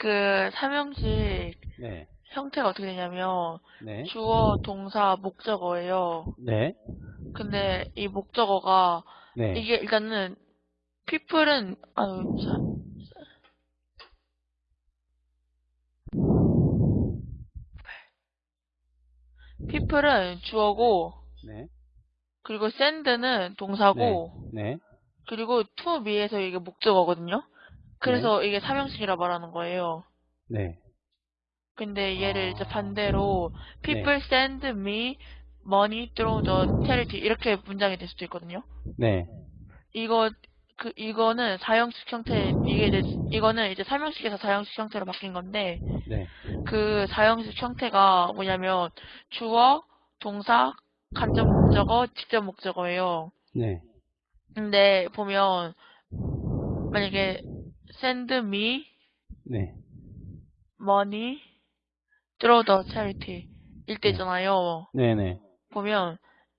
그 삼형식 네. 형태가 어떻게 되냐면 네. 주어, 동사, 목적어예요. 네. 근데 이 목적어가 네. 이게 일단은 people은 아유 자, people은 주어고 네. 그리고 send는 동사고 네. 그리고 to me에서 이게 목적어거든요. 그래서 이게 삼형식이라 말하는 거예요. 네. 근데 얘를 이제 아. 반대로 people send me money through the charity 이렇게 문장이 될 수도 있거든요. 네. 이거 그 이거는 사형식 형태 이게 이제 이거는 이제 삼형식에서 사형식 형태로 바뀐 건데 네. 그 사형식 형태가 뭐냐면 주어, 동사, 간접 목적어, 직접 목적어예요. 네. 근데 보면 만약에 send me 네. money through the charity 일 때잖아요. 네네. 보면